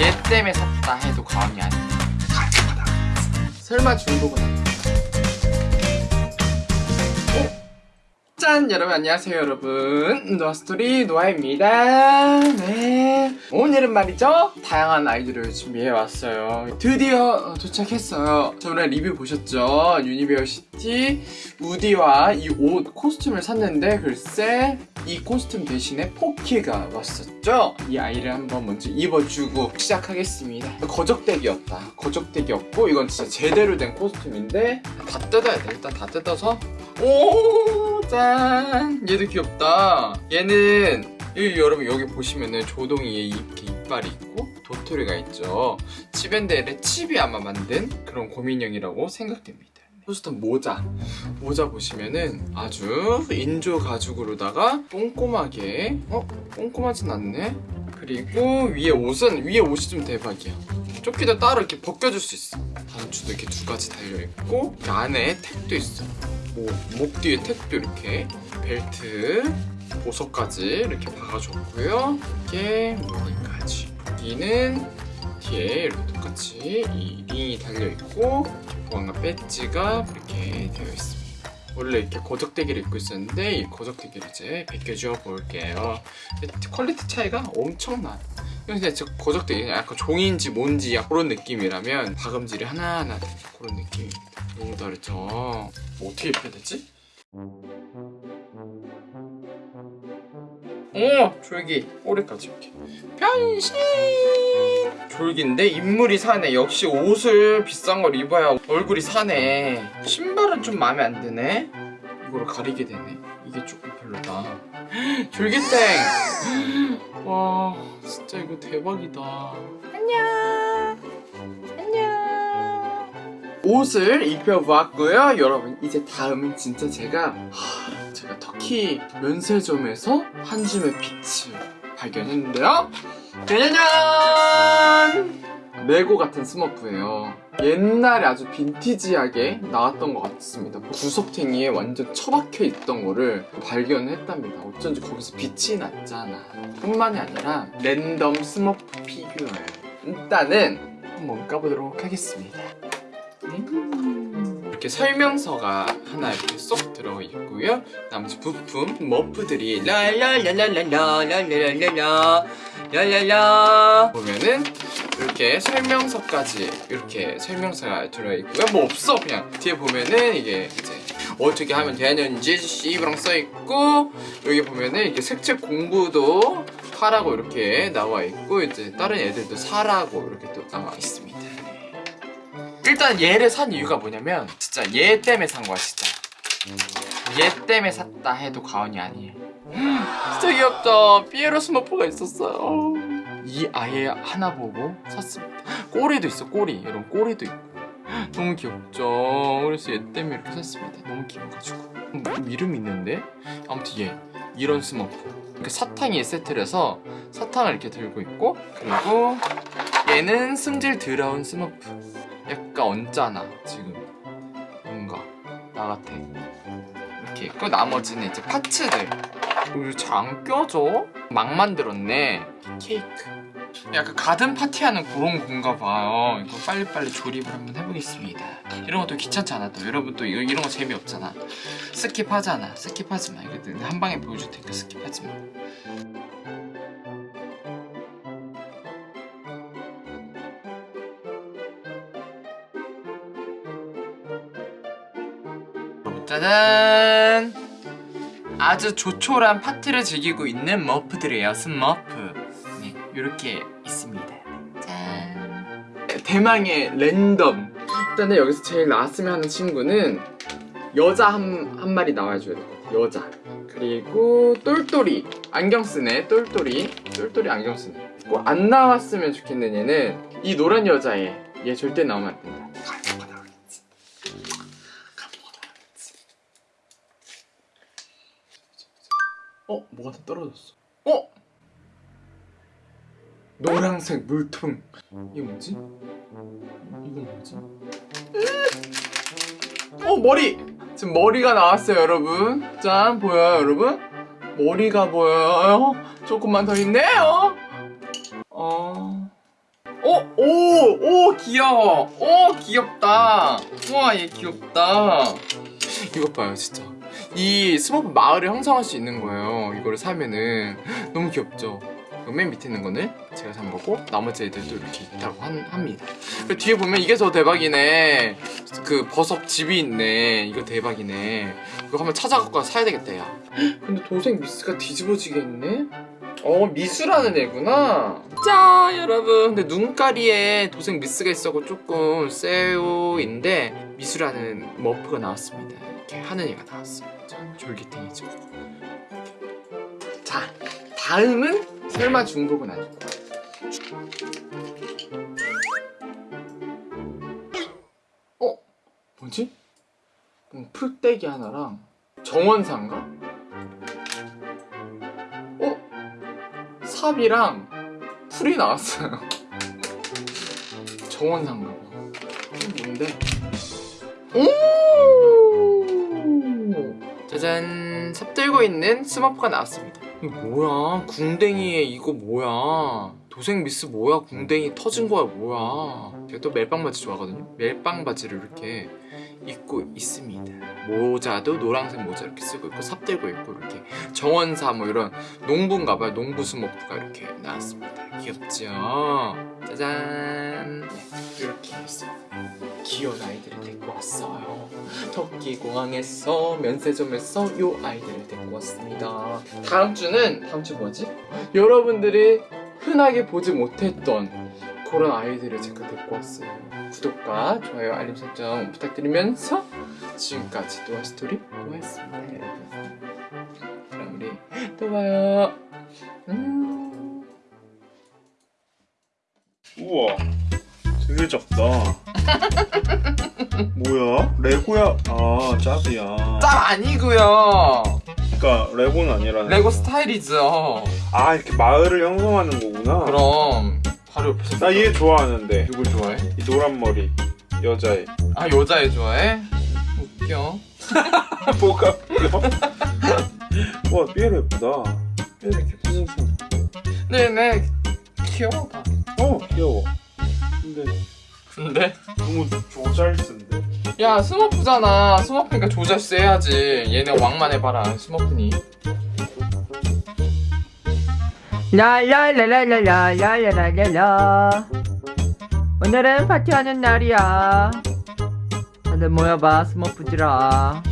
얘 때문에 샀다 해도 과언이 아니에요 설마 중복은 아니에요 짠! 여러분 안녕하세요 여러분. 노아스토리 노아입니다. 네. 오늘은 말이죠? 다양한 아이들을 준비해왔어요. 드디어 도착했어요. 저번에 리뷰 보셨죠? University 우디와 이 옷 costume을 샀는데 글쎄 이 코스튬 대신에 포키가 왔었죠? 이 아이를 한번 먼저 입어주고 시작하겠습니다. 거적대기였다. 거적대기였고 이건 진짜 제대로 된 코스튬인데 다 뜯어야 돼. 일단 다 뜯어서. 오, 짠! 얘도 귀엽다. 얘는, 이, 여러분 여기 보시면은 조동이에 이렇게 이빨이 있고 도토리가 있죠. 치밴드의 칩이 아마 만든 그런 고민형이라고 생각됩니다. 호스턴 모자. 모자 보시면은 아주 인조 가죽으로다가 꼼꼼하게, 어? 꼼꼼하진 않네? 그리고 위에 옷은, 위에 옷이 좀 대박이야. 조끼도 따로 이렇게 벗겨줄 수 있어. 단추도 이렇게 두 가지 달려있고, 그 안에 택도 있어. 목, 목 뒤에 택도 이렇게 벨트 보석까지 이렇게 박아줬고요. 이렇게 무늬까지. 여기는 뒤에 이렇게 똑같이 이 링이 달려있고 보안관 배지가 이렇게 되어 있습니다. 원래 이렇게 거적대기를 입고 있었는데 이 거적대기를 이제 벗겨주어 볼게요. quality 차이가 엄청나 근데 저 거적대기 약간 종이인지 뭔지 그런 느낌이라면 박음질이 하나하나 그런 느낌입니다 너무 다르죠 뭐 어떻게 입혀야 되지? 오! 졸기. 꼬리까지 이렇게. 변신! 졸기인데 인물이 사네. 역시 옷을 비싼 걸 입어야 얼굴이 사네. 신발은 좀 마음에 안 드네. 이거를 가리게 되네. 이게 조금 별로다. 졸기땡! 와 진짜 이거 대박이다. 안녕 옷을 입혀보았고요. 여러분 이제 다음은 진짜 제가 하, 제가 터키 면세점에서 한 줌의 빛을 발견했는데요. 짜자잔! 레고 같은 스머프예요. 옛날에 아주 빈티지하게 나왔던 것 같습니다. 구석탱이에 완전 처박혀 있던 거를 발견했답니다. 어쩐지 거기서 빛이 났잖아. 뿐만이 아니라 랜덤 스머프 피규어예요. 일단은 한번 까보도록 하겠습니다 음. 이렇게 설명서가 하나 이렇게 쏙 들어있고요 나머지 부품 머프들이 랄랄랄랄랄랄랄랄랄라 랄랄라 보면은 이렇게 설명서까지 이렇게 설명서가 들어있고요 뭐 없어 그냥 뒤에 보면은 이게 이제 어떻게 하면 되는지 씨브랑 써있고 여기 보면은 이렇게 색칠 공부도 하라고 이렇게 나와있고 이제 다른 애들도 사라고 이렇게 또 나와 있습니다 일단 얘를 산 이유가 뭐냐면 진짜 얘 때문에 산 거야 진짜. 얘 때문에 샀다 해도 과언이 아니에요. 진짜 귀엽죠 피에로 스머프가 있었어요. 이 아이 하나 보고 샀습니다. 꼬리도 있어 꼬리. 이런 꼬리도 있고. 너무 귀엽죠? 그래서 얘 때문에 이렇게 샀습니다. 너무 귀여워가지고. 뭐 이름 있는데? 아무튼 얘. 이런 스머프. 이렇게 사탕이 세트를 해서 사탕을 이렇게 들고 있고 그리고 얘는 승질 더러운 스머프 약간 언짢아 지금. 뭔가 나 같아. 이렇게. 있고 나머지는 이제 parts들. 이거 잘안 껴져? 막 만들었네. 케이크. 약간 가든 파티하는 그런 건가 봐요. 이거 빨리빨리 조립을 한번 해보겠습니다. 이런 것도 귀찮지 않아? 또 여러분 또 이거, 이런 거 재미없잖아. skip하잖아. skip하지 마. 이거 한 방에 보여줄 테니까 skip하지 마 짜잔. 아주 조촐한 파티를 즐기고 있는 머프들이에요. 스머프? 네 이렇게 있습니다. 짠. 대망의 랜덤. 일단은 여기서 제일 나왔으면 하는 친구는 여자 한, 한 마리 나와줘야 될 것 같아 여자. 그리고 똘똘이. 안경 쓰네. 똘똘이. 똘똘이 안경 쓰네. 꼭 안 나왔으면 좋겠는 얘는 이 노란 여자애 얘 절대 나오면 안 된다 뭐가 다 떨어졌어 어? 노란색 물통 이게 뭐지? 이건 뭐지? 어 머리! 지금 머리가 나왔어요 여러분 짠 보여요 여러분? 머리가 보여요 조금만 더 있네요 어... 어? 오! 오 귀여워 오 귀엽다 우와 얘 귀엽다 이것 봐요 진짜 이 스머프 마을을 형성할 수 있는 거예요 이거를 사면은. 너무 귀엽죠? 그맨 밑에 있는 거는 제가 산 거고 나머지 애들도 이렇게 있다고 한- 합니다. 뒤에 보면 이게 더 대박이네. 그 버섯 집이 있네. 이거 대박이네. 이거 한번 찾아갖고 가서 사야 되겠다 야. 근데 도색 미스가 뒤집어지게 있네? 어 미수라는 애구나. 자 여러분. 근데 눈가리에 도색 미스가 있어서 조금 세요인데 미수라는 머프가 나왔습니다 이렇게 하는 애가 나왔어요 자 졸기탱이죠 자 다음은 설마 중복은 거야 어? 뭐지? 음, 풀떼기 하나랑 정원사인가? 어? 삽이랑 풀이 나왔어요. 이게 뭔데? 오! 짜잔! 삽 들고 있는 스머프가 나왔습니다. 뭐야? 궁뎅이에 이거 뭐야? 도색 미스 뭐야? 궁뎅이 터진 거야 뭐야? 제가 또 멜빵 바지 좋아하거든요. 멜빵 바지를 이렇게 입고 있습니다. 모자도 노란색 모자 이렇게 쓰고 있고 삽 들고 있고 이렇게 정원사 뭐 이런 농부인가 봐요. 농부 스모프가 이렇게 나왔습니다. 귀엽죠? 짜잔! 네, 이렇게 있어요. 귀여운 아이들을 데리고 왔어요. 터키 공항에서 면세점에서 요 아이들을 데리고 왔습니다. 다음 주는 다음 주 뭐지? 여러분들이 흔하게 보지 못했던 그런 아이들을 제가 데리고 왔어요. 구독과 좋아요, 알림 설정 부탁드리면서 지금까지 노아 스토리 노아였습니다, 여러분. 그럼 우리 또 봐요. 음. 우와 되게 작다 뭐야? 레고야? 아 짭이야 짭 아니고요. 그니까 레고는 아니라는 레고 스타일이죠. 아 이렇게 마을을 형성하는 거구나 그럼 바로 옆에서 나 얘 좋아하는데 누굴 좋아해? 이 노란 머리 여자애 아 여자애 좋아해? 웃겨. 뭐가 웃겨? 와 삐에로 예쁘다 삐에로 손 네네 귀여워. 어 귀여워 근데 근데 너무 조잘쓴데 야 스머프잖아. 스머프니까 조잘스 해야지. 얘네 왕만 해봐라. 스머프니. 라라라라라라라라라 오늘은 파티하는 날이야 다들 모여봐 스머프들아